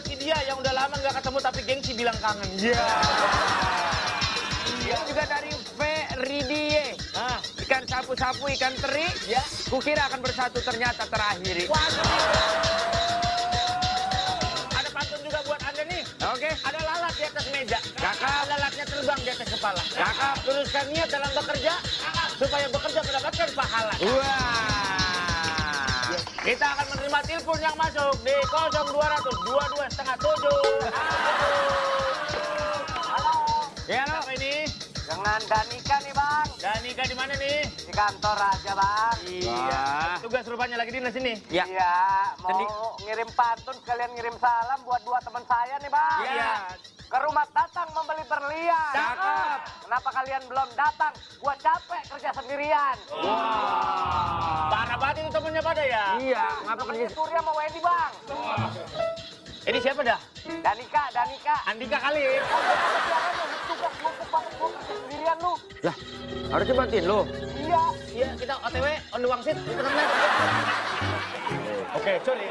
buat si dia yang udah lama nggak ketemu tapi gengsi bilang kangen. Ya. Ini juga dari Feridie. Ah, ikan sapu-sapu, ikan teri. Ya. Kukira akan bersatu ternyata terakhiri. Ada pantun juga buat anda nih. Oke. Ada lalat di atas meja. Cakep. Lalatnya terbang di atas kepala. Cakep. Teruskan niat dalam bekerja supaya bekerja mendapatkan pahala. Wah. Menerima telepon yang masuk di 0200 22 setengah 7. Ya, lo. Siapa ini? Dengan Danika nih bang, Danika di mana nih? di kantor aja bang. Iya. Tugas rupanya lagi dinas ini. Ya. Iya, mau Tadi- ngirim pantun sekalian ngirim salam buat dua teman saya nih bang. Iya. Ke rumah datang membeli berlian. Cakep. Kenapa kalian belum datang? Gua capek kerja sendirian. Parah banget itu temennya pada ya. Iya, ngapa kerja? Temennya Surya sama Wendy bang. Ini siapa dah? Danika, Danika. Andika kali. Tugas banget gua sendirian lu. Lah, harusnya bantuin lo. Iya. Iya, kita OTW on the wangsit. Oke, sorry.